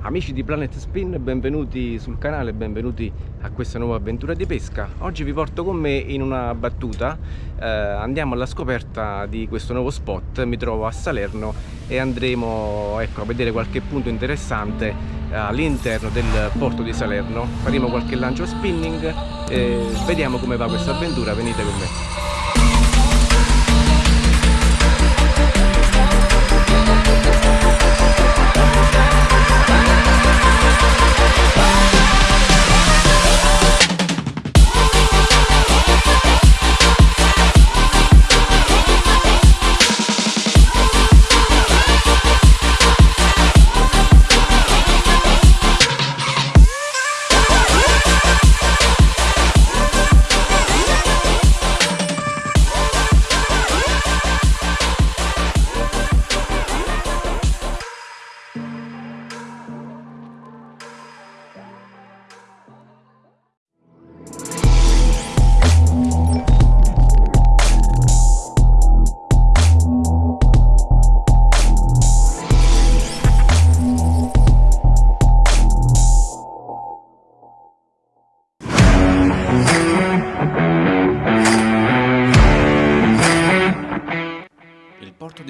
Amici di Planet Spin, benvenuti sul canale, benvenuti a questa nuova avventura di pesca. Oggi vi porto con me in una battuta, eh, andiamo alla scoperta di questo nuovo spot, mi trovo a Salerno e andremo ecco, a vedere qualche punto interessante eh, all'interno del porto di Salerno. Faremo qualche lancio spinning e vediamo come va questa avventura, venite con me.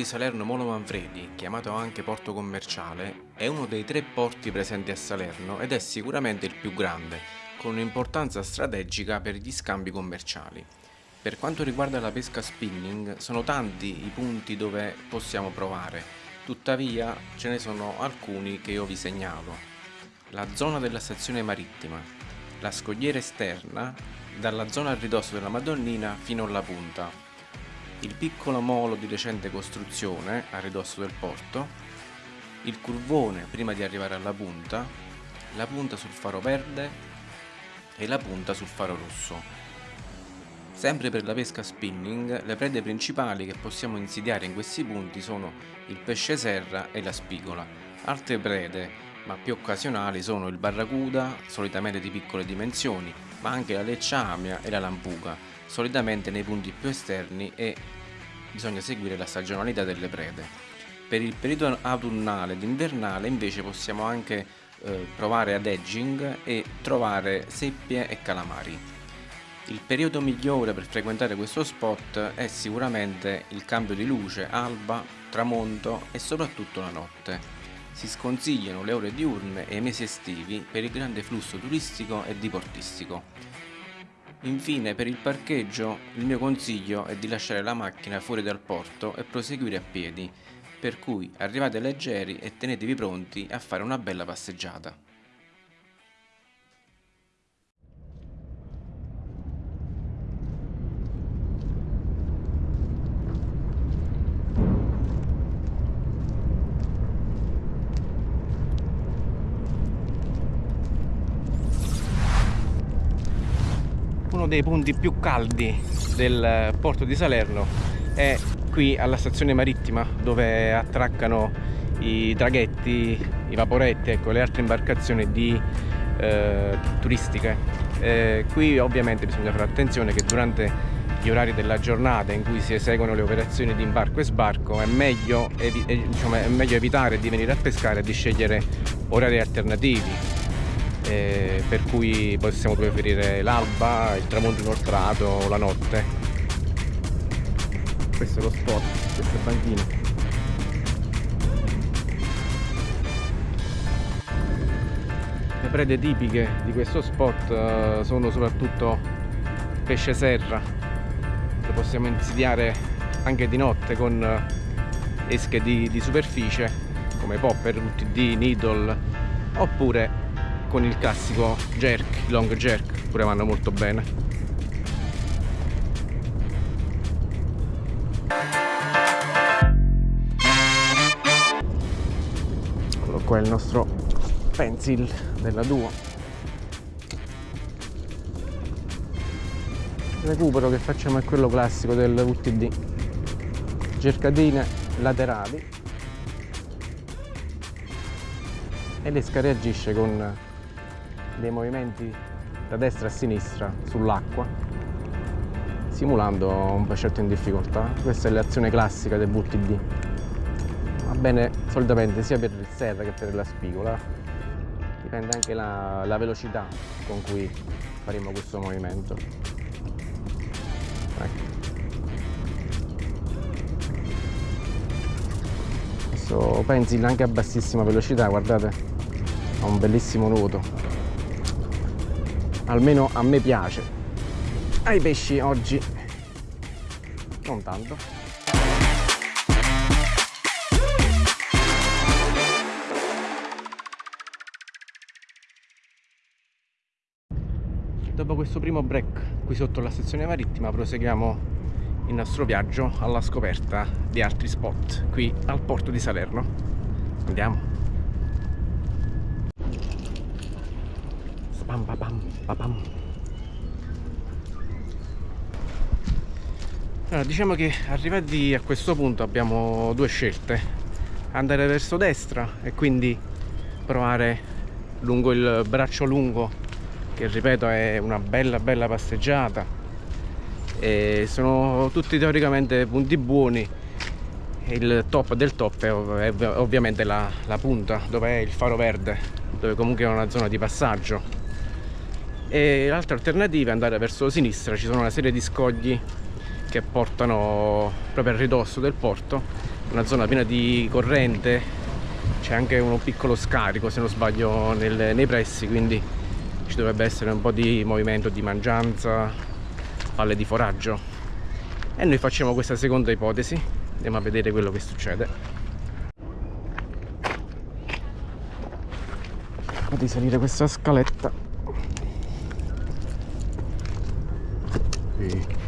Salerno Molo Manfredi, chiamato anche porto commerciale, è uno dei tre porti presenti a Salerno ed è sicuramente il più grande, con un'importanza strategica per gli scambi commerciali. Per quanto riguarda la pesca spinning, sono tanti i punti dove possiamo provare, tuttavia ce ne sono alcuni che io vi segnalo. La zona della stazione marittima, la scogliera esterna, dalla zona a ridosso della Madonnina fino alla punta, il piccolo molo di recente costruzione a ridosso del porto, il curvone prima di arrivare alla punta, la punta sul faro verde e la punta sul faro rosso. Sempre per la pesca spinning, le prede principali che possiamo insidiare in questi punti sono il pesce serra e la spigola. Altre prede, ma più occasionali, sono il barracuda, solitamente di piccole dimensioni, ma anche la lecciamia e la lampuga, solitamente nei punti più esterni e bisogna seguire la stagionalità delle prede. Per il periodo autunnale ed invernale invece possiamo anche eh, provare ad edging e trovare seppie e calamari. Il periodo migliore per frequentare questo spot è sicuramente il cambio di luce, alba, tramonto e soprattutto la notte. Si sconsigliano le ore diurne e i mesi estivi per il grande flusso turistico e diportistico. Infine per il parcheggio il mio consiglio è di lasciare la macchina fuori dal porto e proseguire a piedi, per cui arrivate leggeri e tenetevi pronti a fare una bella passeggiata. Dei punti più caldi del porto di Salerno è qui alla stazione marittima dove attraccano i traghetti, i vaporetti, ecco, le altre imbarcazioni di, eh, turistiche. Eh, qui ovviamente bisogna fare attenzione che durante gli orari della giornata in cui si eseguono le operazioni di imbarco e sbarco è meglio, evi diciamo, è meglio evitare di venire a pescare e di scegliere orari alternativi eh, per cui possiamo preferire l'alba, il tramonto inoltrato o la notte. Questo è lo spot, queste banchine. Le prede tipiche di questo spot uh, sono soprattutto pesce serra, lo possiamo insidiare anche di notte con uh, esche di, di superficie come popper, UTD, needle oppure con il classico jerk, long jerk, pure vanno molto bene. Eccolo qua il nostro pencil della Duo. Il recupero che facciamo è quello classico del VTD. Cercatine laterali e l'esca reagisce con dei movimenti da destra a sinistra sull'acqua simulando un pescetto in difficoltà. Questa è l'azione classica del VTD va bene solitamente sia per il serra che per la spigola. Dipende anche la, la velocità con cui faremo questo movimento. Ecco. Adesso pensi anche a bassissima velocità guardate ha un bellissimo nuoto almeno a me piace ai pesci oggi non tanto Dopo questo primo break qui sotto la stazione marittima proseguiamo il nostro viaggio alla scoperta di altri spot qui al porto di Salerno. Andiamo. Spam, papam, papam. Allora, diciamo che arrivati a questo punto abbiamo due scelte. Andare verso destra e quindi provare lungo il braccio lungo che ripeto è una bella bella passeggiata e sono tutti teoricamente punti buoni il top del top è, ov ovviamente la, la, punta dove è il faro verde dove comunque è una zona di passaggio e l'altra alternativa è andare verso sinistra. Ci sono una serie di scogli che portano proprio al ridosso del porto. Una zona piena di corrente. C'è anche un piccolo scarico se non sbaglio nel, nei pressi quindi ci dovrebbe essere un po' di movimento di mangianza palle di foraggio. E noi facciamo questa seconda ipotesi. Andiamo a vedere quello che succede. Di salire questa scaletta sì.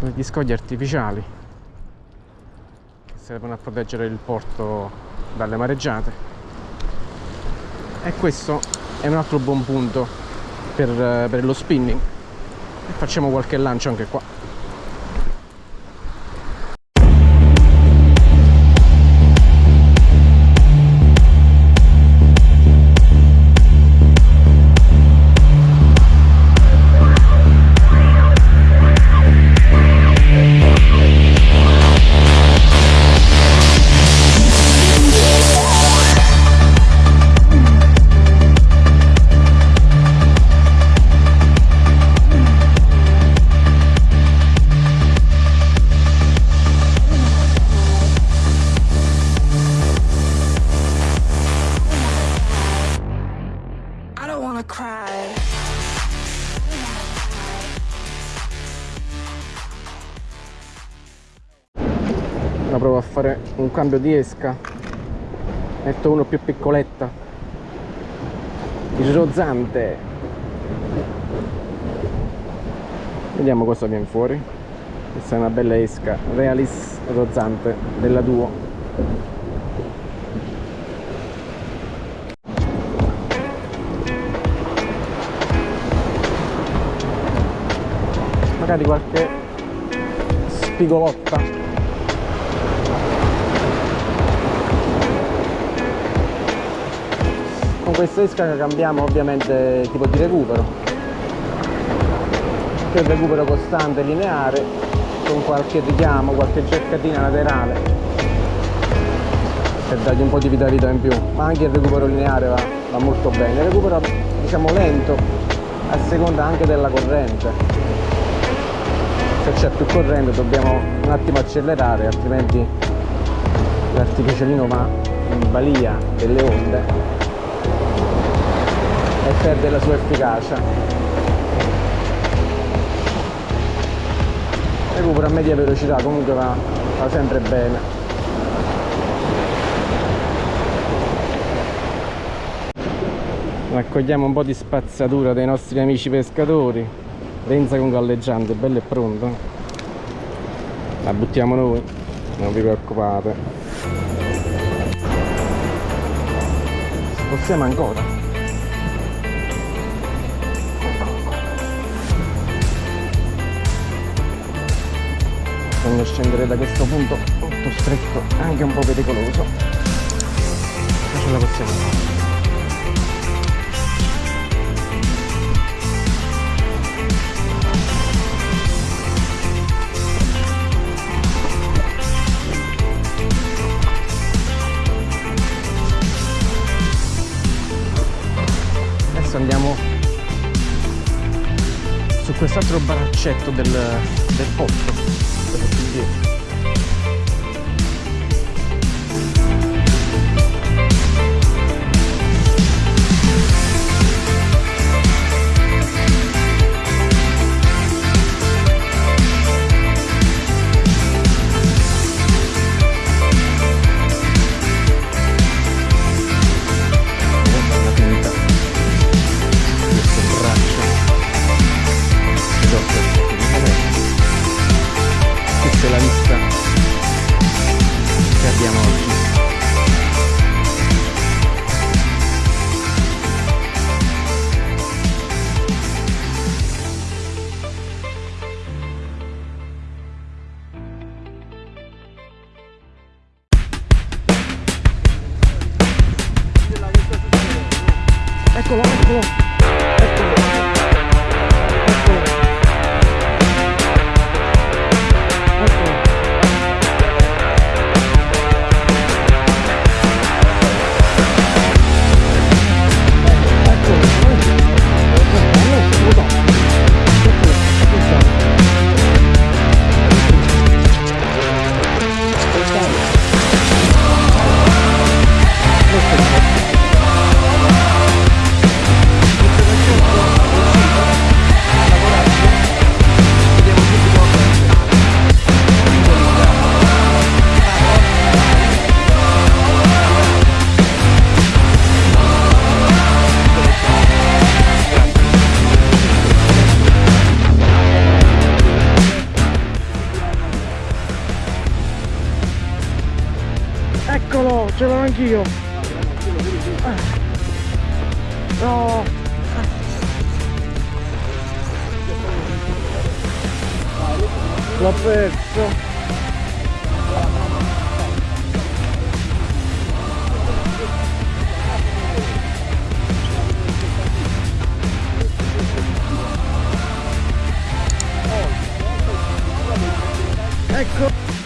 degli scogli artificiali che servono a proteggere il porto dalle mareggiate e questo è un altro buon punto per, per lo spinning e facciamo qualche lancio anche qua cambio di esca metto uno più piccoletta. Il rozzante vediamo cosa viene fuori. Questa è una bella esca. Realis rozzante della duo. Magari qualche spigolotta con questa esca cambiamo ovviamente tipo di recupero. Che è un recupero costante lineare con qualche richiamo, qualche cercatina laterale per dargli un po' di vitalità in più. Ma anche il recupero lineare va, va molto bene. Il recupero diciamo lento a seconda anche della corrente. Se c'è più corrente dobbiamo un attimo accelerare altrimenti l'artificialino va in balia delle onde e perde la sua efficacia. Recupero a media velocità comunque va, va sempre bene. Raccogliamo un po' di spazzatura dei nostri amici pescatori. Renza con galleggiante, bello e pronto. La buttiamo noi non vi preoccupate. Possiamo ancora bisogna scendere da questo punto molto stretto anche un po' pericoloso. Ma ce la possiamo fare adesso andiamo su quest'altro baraccetto del, del pozzo ce l'ho anch'io. No. L'ho perso. Ecco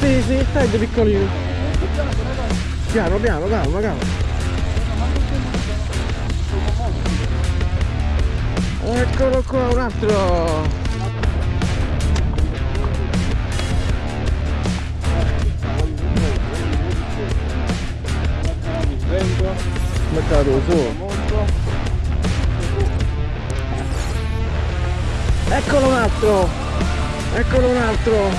Sì, sì, stai piccolino. Piano, piano, calma, calma. Eccolo qua, un altro. Mercato su. Eccolo un altro. Eccolo un altro.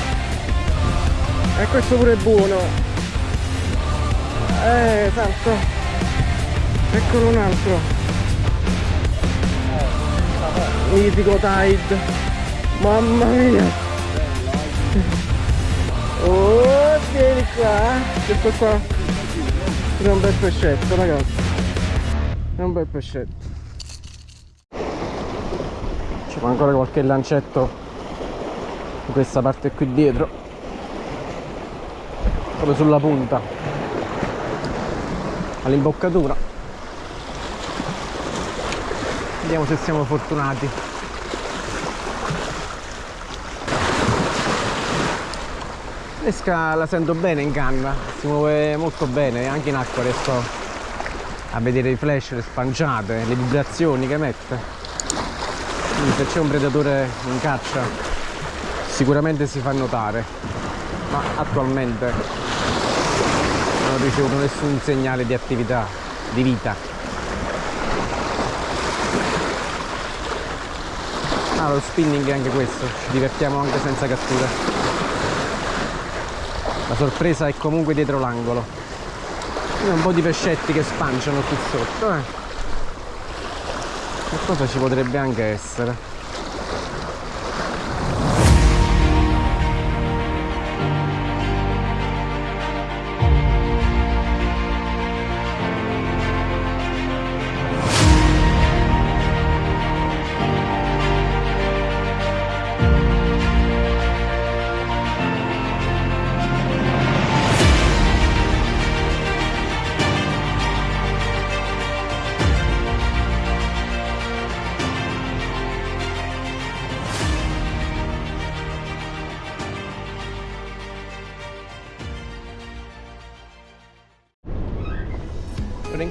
E questo pure è buono. Eh esatto eccolo un altro. Mitico tide. Mamma mia. Oh vieni qua. Questo qua è un bel pescetto ragazzi. È un bel pescetto. Fa ancora qualche lancetto in questa parte qui dietro. Proprio sulla punta. All'imboccatura. Vediamo se siamo fortunati. L'esca la sento bene in canna si muove molto bene anche in acqua riesco a vedere i flash, le spanciate, le vibrazioni che emette quindi se c'è un predatore in caccia sicuramente si fa notare ma attualmente non ho ricevuto nessun segnale di attività, di vita. Ah, lo spinning è anche questo, ci divertiamo anche senza cattura. La sorpresa è comunque dietro l'angolo. Un po' di pescetti che spanciano qui sotto, eh. Qualcosa ci potrebbe anche essere.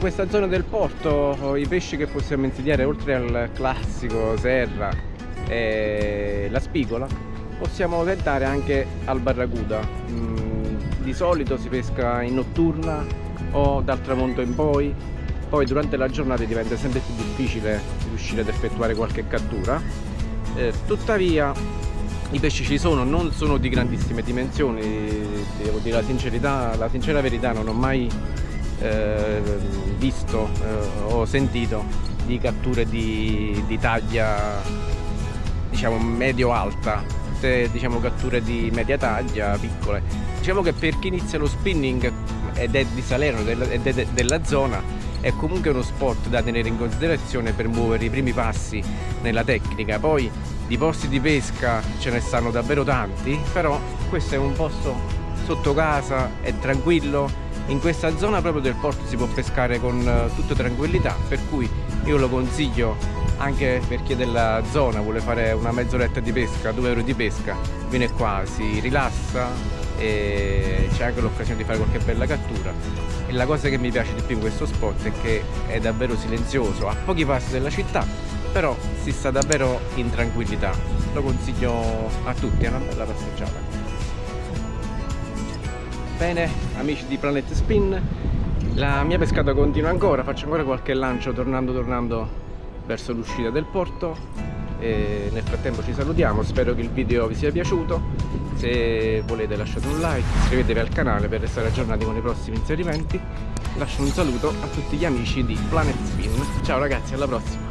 Questa zona del porto i pesci che possiamo insediare oltre al classico serra e la spigola possiamo tentare anche al barracuda. Mm, di solito si pesca in notturna o dal tramonto in poi. Poi durante la giornata diventa sempre più difficile riuscire ad effettuare qualche cattura. Eh, tuttavia i pesci ci sono, non sono di grandissime dimensioni, devo dire la sincerità, la sincera verità non ho mai eh, visto eh, o sentito di catture di, di taglia diciamo medio-alta, diciamo catture di media taglia, piccole. Diciamo che per chi inizia lo spinning ed è di Salerno ed è della zona è comunque uno sport da tenere in considerazione per muovere i primi passi nella tecnica poi di posti di pesca ce ne stanno davvero tanti però questo è un posto sotto casa è tranquillo in questa zona proprio del porto si può pescare con eh, tutta tranquillità per cui io lo consiglio anche per chi è della zona vuole fare una mezz'oretta di pesca 2 euro di pesca viene qua si rilassa e c'è anche l'occasione di fare qualche bella cattura. E la cosa che mi piace di più in questo spot è che è davvero silenzioso a pochi passi dalla città però si sta davvero in tranquillità. Lo consiglio a tutti è una bella passeggiata. Bene amici di Planet Spin la mia pescata continua ancora faccio ancora qualche lancio tornando tornando verso l'uscita del porto. E nel frattempo ci salutiamo spero che il video vi sia piaciuto. Se volete lasciate un like iscrivetevi al canale per restare aggiornati con i prossimi inserimenti. Lascio un saluto a tutti gli amici di Planet Spin. Ciao ragazzi alla prossima